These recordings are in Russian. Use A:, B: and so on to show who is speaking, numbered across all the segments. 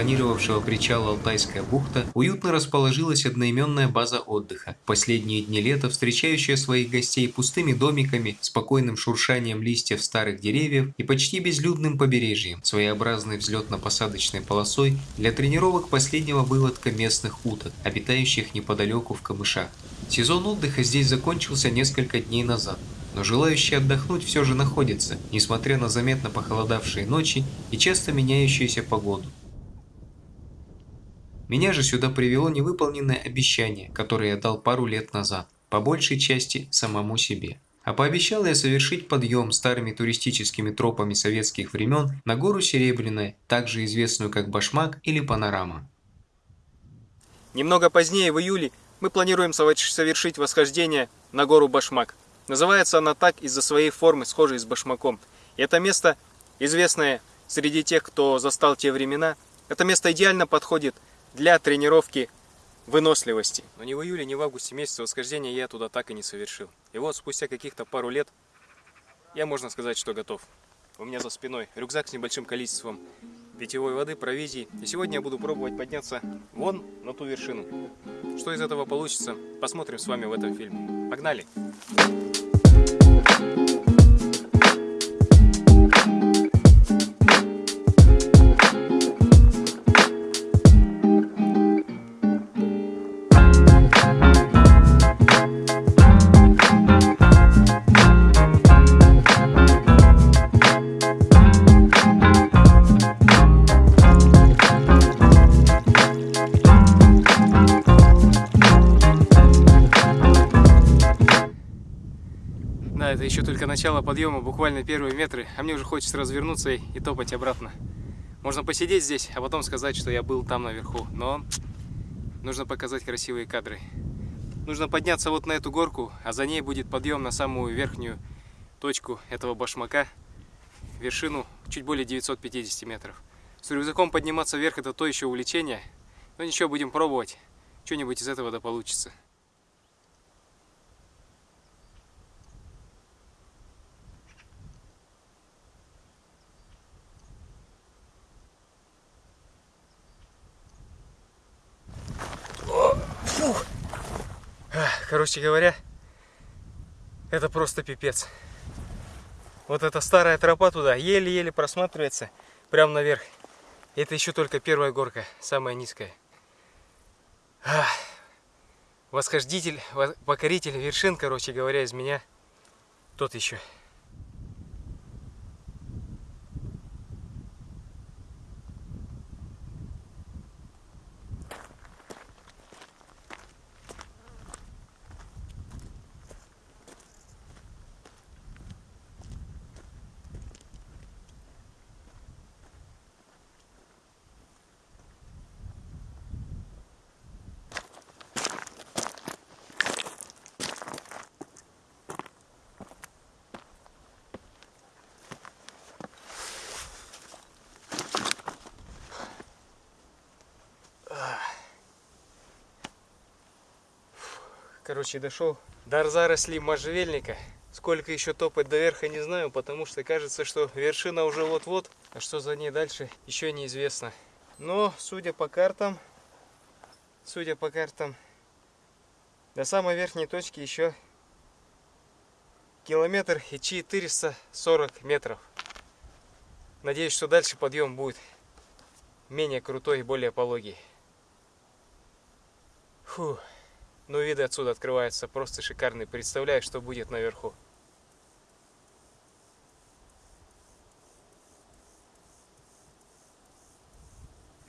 A: функционировавшего причала Алтайская бухта уютно расположилась одноименная база отдыха. Последние дни лета встречающая своих гостей пустыми домиками, спокойным шуршанием листьев старых деревьев и почти безлюдным побережьем, своеобразной взлетно-посадочной полосой для тренировок последнего выводка местных уток, обитающих неподалеку в камышах. Сезон отдыха здесь закончился несколько дней назад, но желающие отдохнуть все же находятся, несмотря на заметно похолодавшие ночи и часто меняющуюся погоду. Меня же сюда привело невыполненное обещание, которое я дал пару лет назад, по большей части самому себе. А пообещал я совершить подъем старыми туристическими тропами советских времен на гору Серебряная, также известную как Башмак или Панорама.
B: Немного позднее, в июле, мы планируем совершить восхождение на гору Башмак. Называется она так из-за своей формы, схожей с башмаком. И это место, известное среди тех, кто застал те времена, это место идеально подходит для тренировки выносливости. Но ни в июле, ни в августе месяце восхождения я туда так и не совершил. И вот спустя каких-то пару лет я, можно сказать, что готов. У меня за спиной рюкзак с небольшим количеством питьевой воды, провизии. И сегодня я буду пробовать подняться вон на ту вершину. Что из этого получится, посмотрим с вами в этом фильме. Погнали! Погнали! Еще только начало подъема, буквально первые метры, а мне уже хочется развернуться и, и топать обратно. Можно посидеть здесь, а потом сказать, что я был там наверху, но нужно показать красивые кадры. Нужно подняться вот на эту горку, а за ней будет подъем на самую верхнюю точку этого башмака, вершину чуть более 950 метров. С рюкзаком подниматься вверх это то еще увлечение, но ничего, будем пробовать, что-нибудь из этого да получится. Короче говоря, это просто пипец. Вот эта старая тропа туда еле-еле просматривается прямо наверх. Это еще только первая горка, самая низкая. Восхождитель, покоритель вершин, короче говоря, из меня тот еще. Короче, дошел до заросли можжевельника. Сколько еще топать до верха, не знаю, потому что кажется, что вершина уже вот-вот, а что за ней дальше, еще неизвестно. Но, судя по картам, судя по картам, до самой верхней точки еще километр и 440 метров. Надеюсь, что дальше подъем будет менее крутой и более пологий. Фух. Но ну, виды отсюда открываются просто шикарные. Представляю, что будет наверху.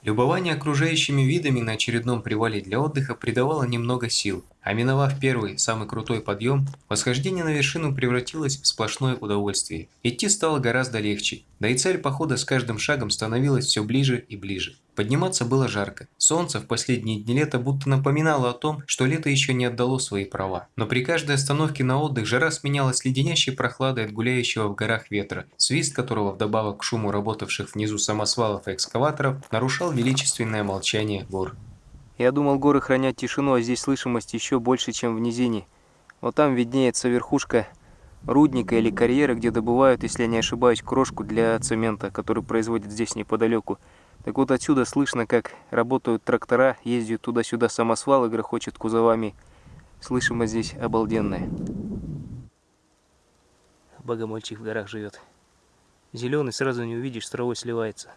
A: Любование окружающими видами на очередном привале для отдыха придавало немного сил, а миновав первый, самый крутой подъем, восхождение на вершину превратилось в сплошное удовольствие. Идти стало гораздо легче, да и цель похода с каждым шагом становилась все ближе и ближе. Подниматься было жарко. Солнце в последние дни лета будто напоминало о том, что лето еще не отдало свои права. Но при каждой остановке на отдых жара сменялась леденящей прохладой от гуляющего в горах ветра, свист которого вдобавок к шуму работавших внизу самосвалов и экскаваторов нарушал величественное молчание гор.
B: Я думал, горы хранят тишину, а здесь слышимость еще больше, чем в низине. Вот там виднеется верхушка рудника или карьера, где добывают, если я не ошибаюсь, крошку для цемента, который производят здесь неподалеку. Так вот отсюда слышно, как работают трактора, ездят туда-сюда самосвалы, грохочет кузовами. Слышимо здесь обалденное. Богомольчик в горах живет. Зеленый сразу не увидишь, с травой сливается.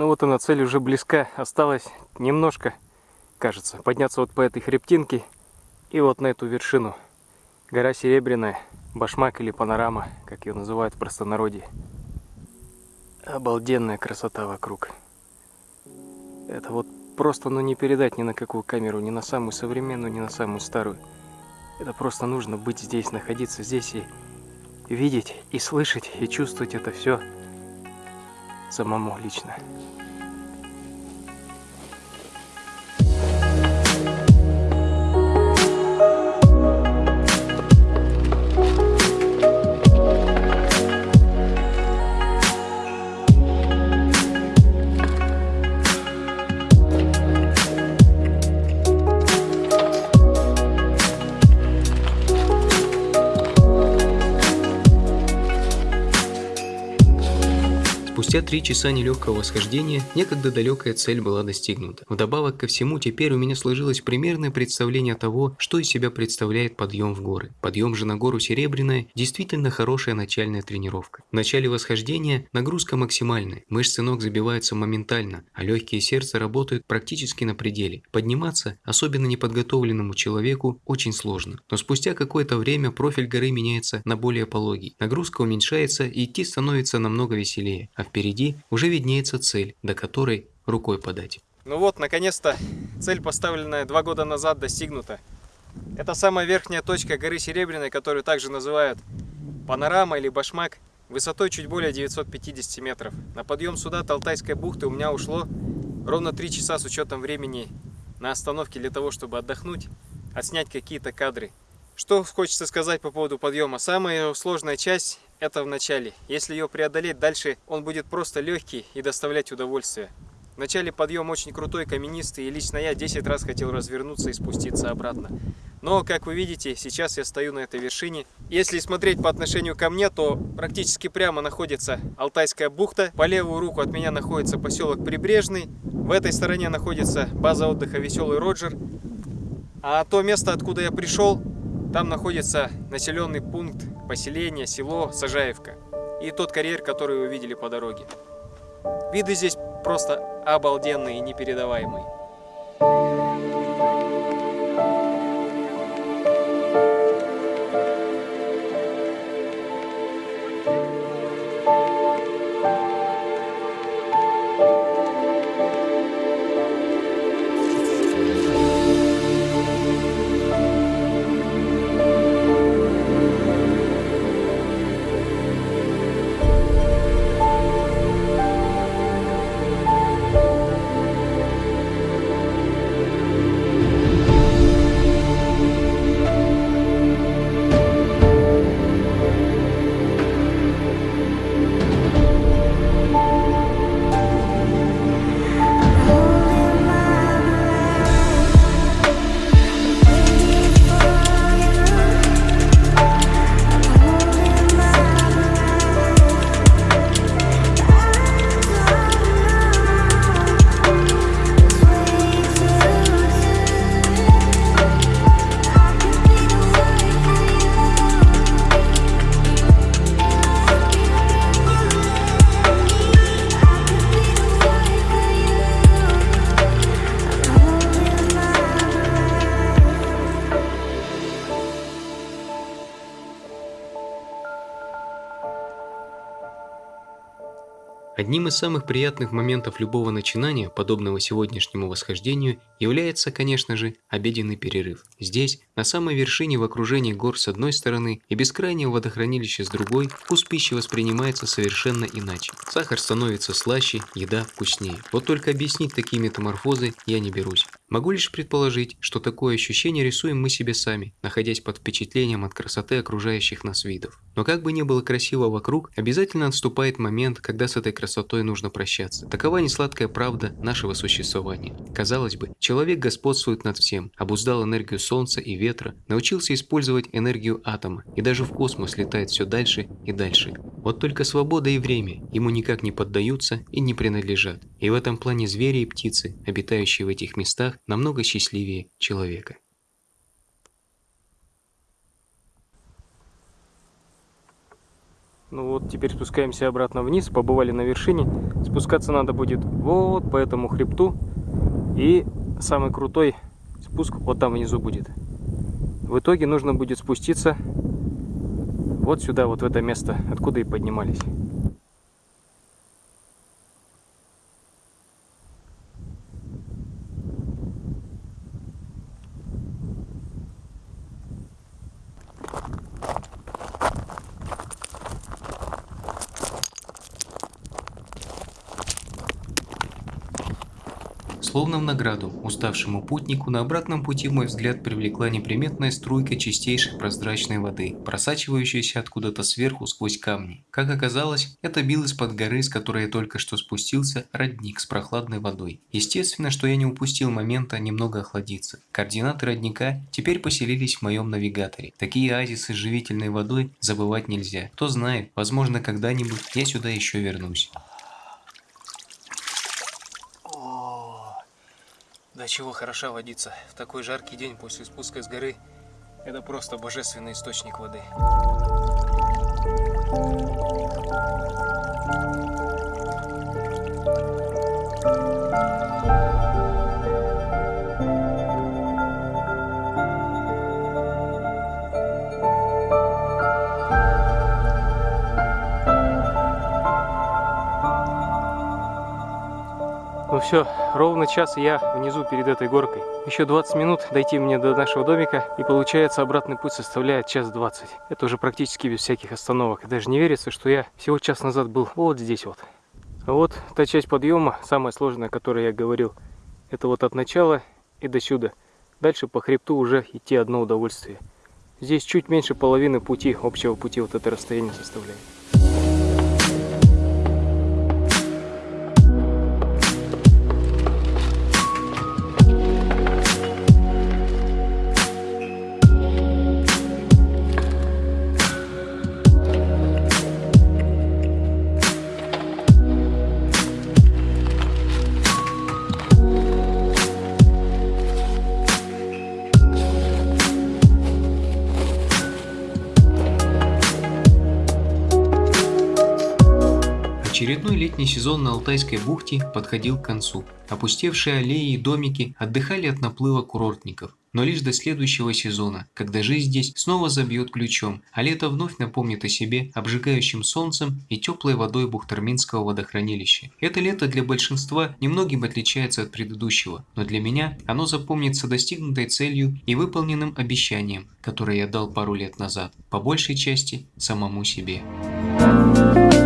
B: Ну вот она, цель уже близка. Осталось немножко, кажется, подняться вот по этой хребтинке и вот на эту вершину. Гора Серебряная, башмак или панорама, как ее называют в простонародье. Обалденная красота вокруг. Это вот просто ну не передать ни на какую камеру, ни на самую современную, ни на самую старую. Это просто нужно быть здесь, находиться здесь и видеть, и слышать, и чувствовать это все самому лично.
A: Спустя три часа нелегкого восхождения, некогда далекая цель была достигнута. Вдобавок ко всему, теперь у меня сложилось примерное представление того, что из себя представляет подъем в горы. Подъем же на гору Серебряная действительно хорошая начальная тренировка. В начале восхождения нагрузка максимальная, мышцы ног забиваются моментально, а легкие сердца работают практически на пределе. Подниматься, особенно неподготовленному человеку, очень сложно. Но спустя какое-то время профиль горы меняется на более пологий. Нагрузка уменьшается и идти становится намного веселее, а впереди Впереди уже виднеется цель, до которой рукой подать.
B: Ну вот, наконец-то цель, поставленная два года назад, достигнута. Это самая верхняя точка горы Серебряной, которую также называют панорама или башмак, высотой чуть более 950 метров. На подъем сюда от Алтайской бухты у меня ушло ровно 3 часа с учетом времени на остановке для того, чтобы отдохнуть, отснять какие-то кадры. Что хочется сказать по поводу подъема? Самая сложная часть это в начале. Если ее преодолеть, дальше он будет просто легкий и доставлять удовольствие. В начале подъем очень крутой, каменистый, и лично я 10 раз хотел развернуться и спуститься обратно. Но, как вы видите, сейчас я стою на этой вершине. Если смотреть по отношению ко мне, то практически прямо находится Алтайская бухта. По левую руку от меня находится поселок Прибрежный. В этой стороне находится база отдыха Веселый Роджер. А то место, откуда я пришел, там находится населенный пункт, поселение, село Сажаевка и тот карьер, который вы видели по дороге. Виды здесь просто обалденные и непередаваемые.
A: Одним из самых приятных моментов любого начинания, подобного сегодняшнему восхождению, является, конечно же, обеденный перерыв. Здесь, на самой вершине в окружении гор с одной стороны и бескрайнего водохранилища с другой, вкус пищи воспринимается совершенно иначе. Сахар становится слаще, еда вкуснее. Вот только объяснить такие метаморфозы я не берусь. Могу лишь предположить, что такое ощущение рисуем мы себе сами, находясь под впечатлением от красоты окружающих нас видов. Но как бы ни было красиво вокруг, обязательно отступает момент, когда с этой красотой нужно прощаться. Такова несладкая правда нашего существования. Казалось бы, человек господствует над всем, обуздал энергию солнца и ветра, научился использовать энергию атома и даже в космос летает все дальше и дальше. Вот только свобода и время ему никак не поддаются и не принадлежат. И в этом плане звери и птицы, обитающие в этих местах, намного счастливее человека.
B: Ну вот, теперь спускаемся обратно вниз, побывали на вершине. Спускаться надо будет вот по этому хребту. И самый крутой спуск вот там внизу будет. В итоге нужно будет спуститься вот сюда, вот в это место, откуда и поднимались.
A: Словно в награду уставшему путнику на обратном пути мой взгляд привлекла неприметная струйка чистейшей прозрачной воды, просачивающаяся откуда-то сверху сквозь камни. Как оказалось, это бил из-под горы, с которой я только что спустился, родник с прохладной водой. Естественно, что я не упустил момента немного охладиться. Координаты родника теперь поселились в моем навигаторе. Такие оазисы с живительной водой забывать нельзя. Кто знает, возможно когда-нибудь я сюда еще вернусь.
B: Да чего хороша водица. В такой жаркий день после спуска с горы это просто божественный источник воды. Ну все, ровно час я внизу перед этой горкой. Еще 20 минут дойти мне до нашего домика, и получается обратный путь составляет час 20. Это уже практически без всяких остановок. даже не верится, что я всего час назад был вот здесь вот. Вот та часть подъема, самая сложная, о которой я говорил, это вот от начала и до сюда. Дальше по хребту уже идти одно удовольствие. Здесь чуть меньше половины пути, общего пути вот это расстояние составляет.
A: Очередной летний сезон на Алтайской бухте подходил к концу. Опустевшие аллеи и домики отдыхали от наплыва курортников. Но лишь до следующего сезона, когда жизнь здесь снова забьет ключом, а лето вновь напомнит о себе обжигающим солнцем и теплой водой Бухтарминского водохранилища. Это лето для большинства немногим отличается от предыдущего, но для меня оно запомнится достигнутой целью и выполненным обещанием, которое я дал пару лет назад, по большей части самому себе. Thank you.